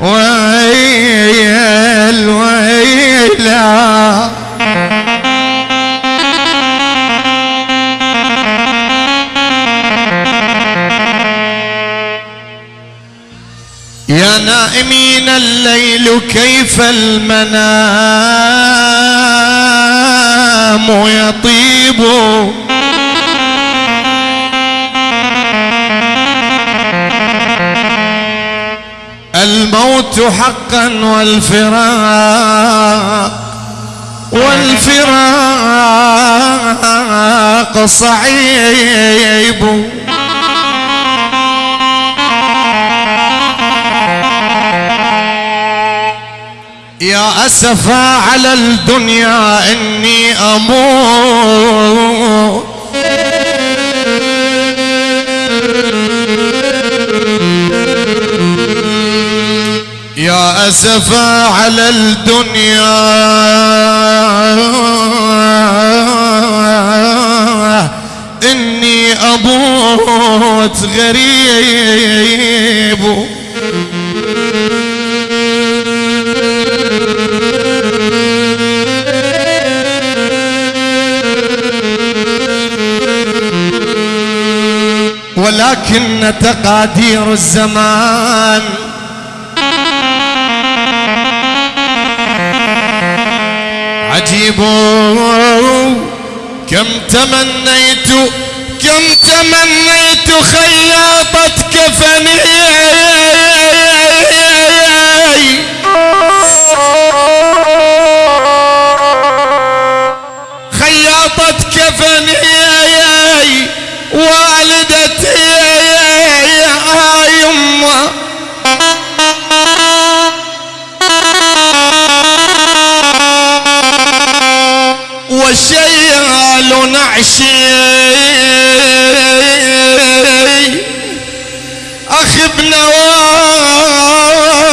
ويل ويلا. يا نائمين الليل كيف المنام؟ يطيب. الموت حقا والفراق والفراق صعيب. يا أسفا على الدنيا إني أموت. يا أسفا على الدنيا. إني أموت غريب. تقادير الزمان. عجيب كم تمنيت كم تمنيت خياطة كفني ابن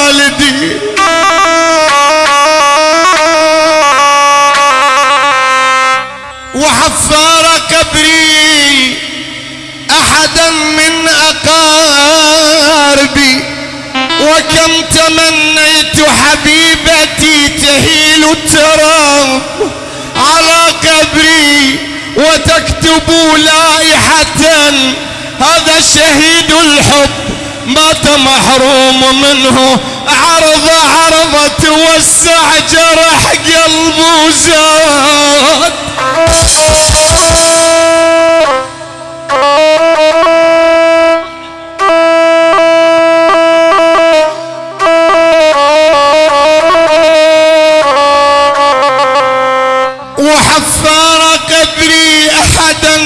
والدي. وحفار قبري أحدا من أقاربي. وكم تمنيت حبيبتي تهيل التراب على قبري وتكتب لائحة. هذا شهيد الحب. مات محروم منه. عرض عرض توسع جرح قلبه زاد وحفار قبري احدا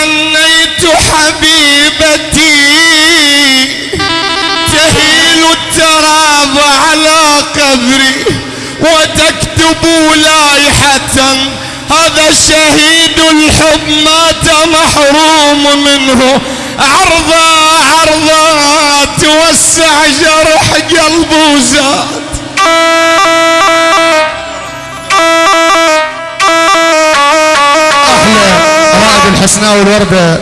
تمنيت حبيبتي. تهيل التراب على قبري وتكتب لائحة. هذا شهيد الحب مات محروم منه. عرضا عرضا توسع جرح قلبه زاد. الحسناء والورده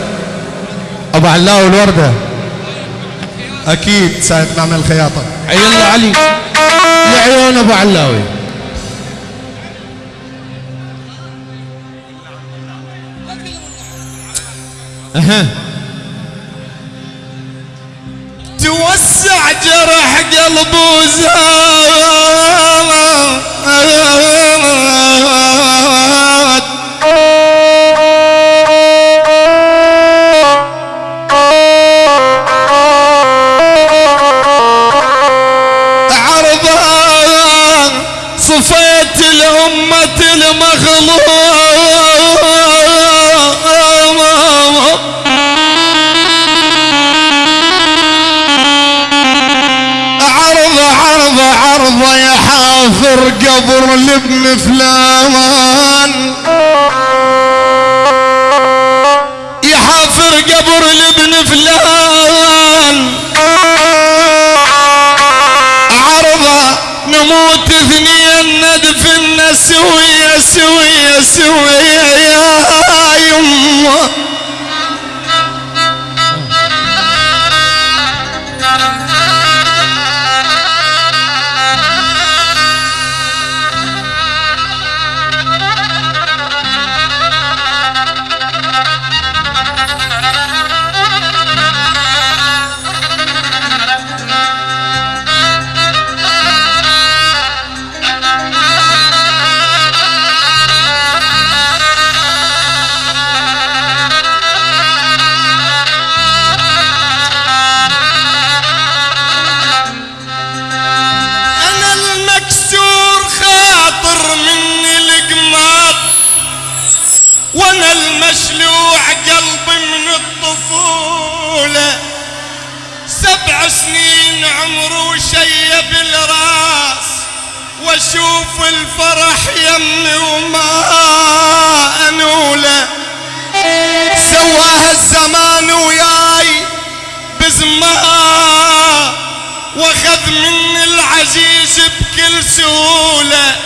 أبو علاء والورده أكيد ساعة نعمل خياطه يلا علي. لعيون أبو علاوي أها. عرض عرض عرض يا حافر قبر لابن فلان. يا حافر قبر لابن فلان. عرض نموت اثنين ندفن سوية سوية سوية يا يمه. مني العزيز بكل سهولة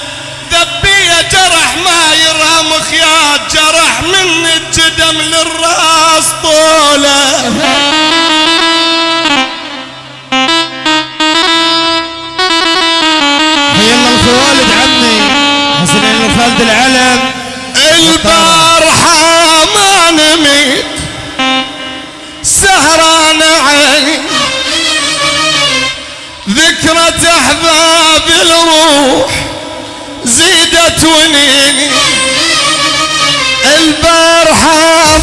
دبية جرح ما يرهم خياط جرح من الجدم للراس طولة. حي الله الخوالد عمي حسنين الخالد العلم. البارحة ذكرى احباب الروح زيدت ونيني البارحة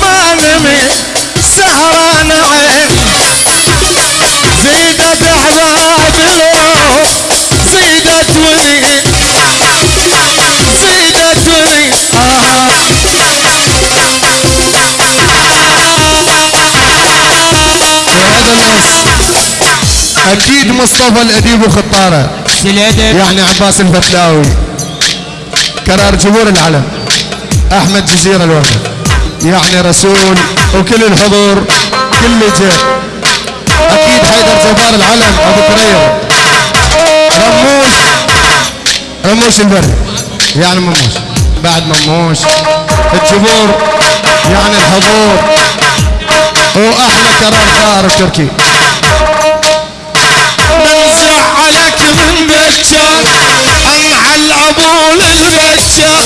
أكيد مصطفى الأديب وخطاره. يعني عباس الفتلاوي. كرار جمهور العلم. أحمد جزيرة الوفد يعني رسول وكل الحضور كل جاء. أكيد حيدر جبار العلم أبو كريم رموش. رموش البري. يعني مموش. بعد مموش. الجمهور يعني الحضور. واحلى كرار ثار التركي انعل ابول البكر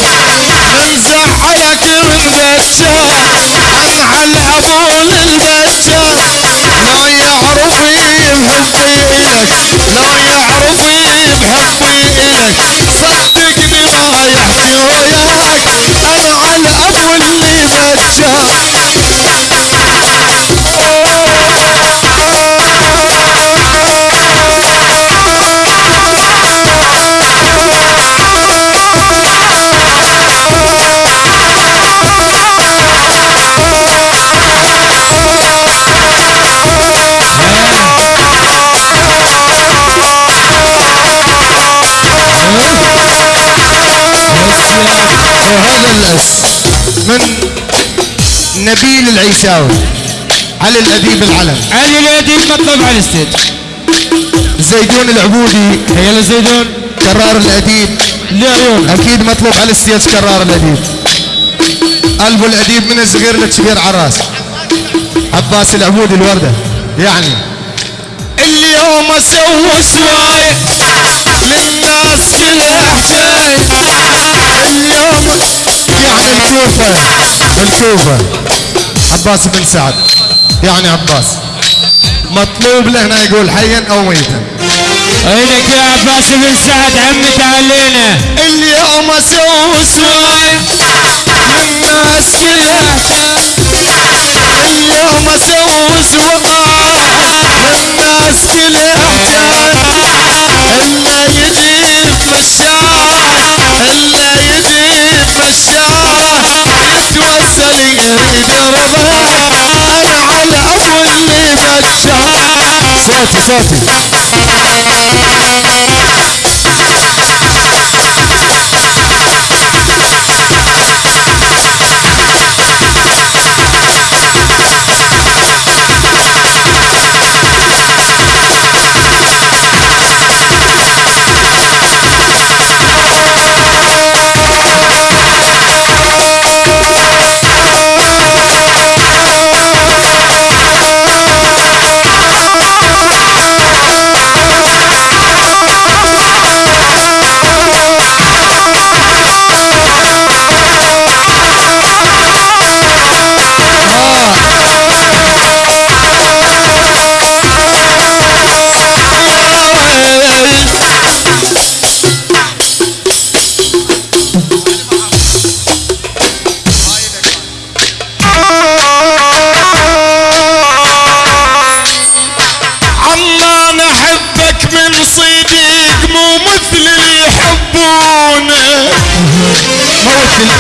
من زعلك من بكر انعل ابول البكر لا يعرفي بحبي الك لا يعرفي بحبي الك نبيل العيساوي علي الأديب العلم؟ علي الأديب مطلوب على ال stage؟ زيدون العبودي. الله زيدون. كرار الأديب. لعيون أكيد مطلوب على ال stage كرار الأديب. قلب الأديب من الصغير للكبير عراس عباس العبودي الوردة. يعني اليوم أسوي سواي للناس كلها حكاية اليوم يعني الكوفة. الكوفة. عباس بن سعد. يعني عباس. مطلوب له هنا يقول حيا أو ميتا. عينك يا عباس بن سعد عمي تعالينا اليوم أسوي سواي للناس كلها اليوم أسوي سواي للناس كلها حكاية forte.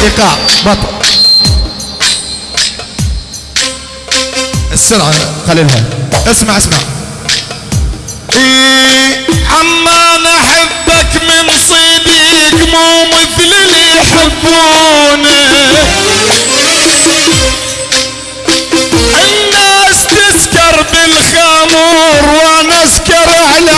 الايقاع بطل. السرعة خليلها اسمع اسمع. إيه عمان أحبك من صديق مو مثل اللي يحبونه. الناس تسكر بالخمور وأنا أسكر على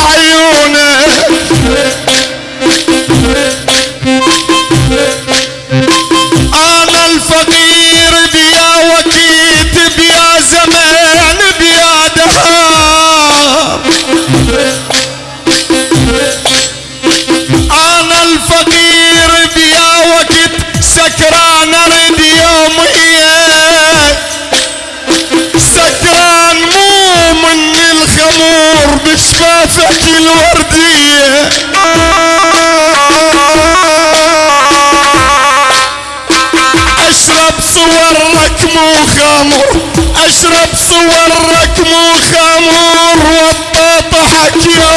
صورك مو خمر وطاطحك يومي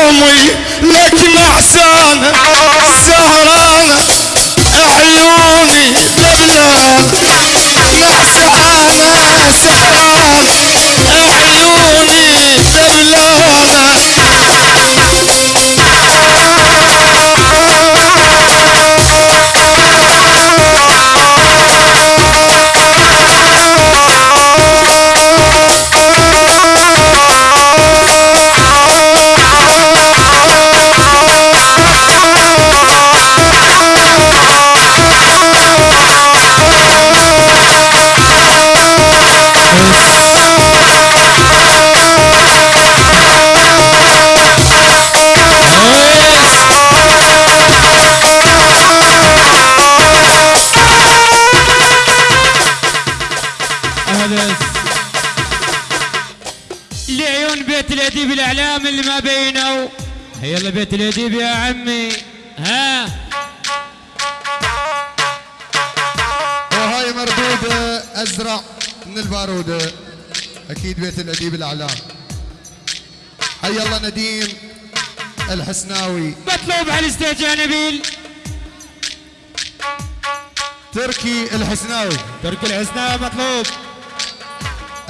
هذا لعيون بيت الأديب الإعلام اللي ما بينوا يلا بيت الأديب يا عمي. ها؟ وهاي مردودة ازرع من البارودة أكيد بيت الأديب الأعلام. حي الله نديم الحسناوي. مطلوب على ال stage يا نبيل. تركي الحسناوي. ترك الحسناوي مطلوب.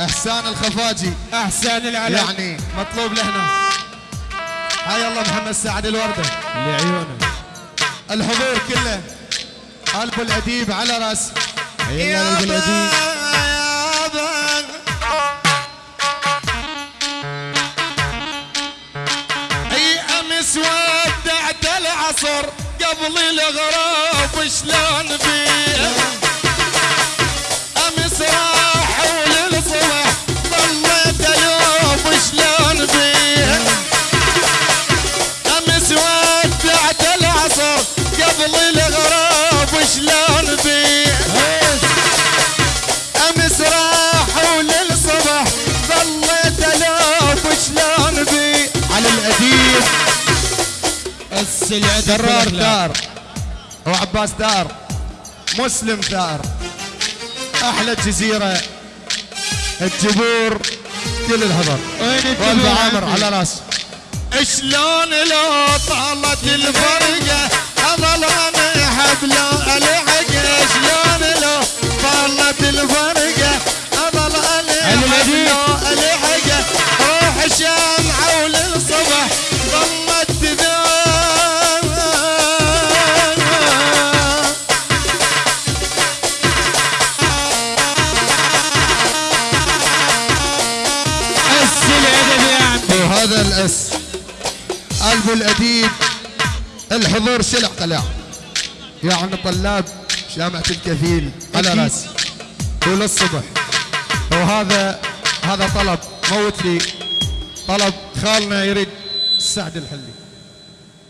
أحسان الخفاجي. أحسان العلم. يعني مطلوب لهنا. حي الله محمد سعد الوردة. لعيونه الحضور كله. قلب الأديب على رأس. يلا قلب الأديب. أي أمس ودعت العصر. قبل الغراب شلون بيه درار دار. وعباس دار. مسلم دار. أحلى الجزيرة. الجبور. كل الهضر وين عامر؟ على رأس. شلون لو طالت الفرقة اظل أنا حبل الحق شلون لو طالت الفرقة اظل أنا الأديب. حبل الحق روح الشمعة وللصبح قلب الأديب الحضور شلع قلع يعني طلاب جامعة الكفيل على أكيد. راس وللصبح وهذا هذا طلب موت لي طلب خالنا يريد السعد الحلي.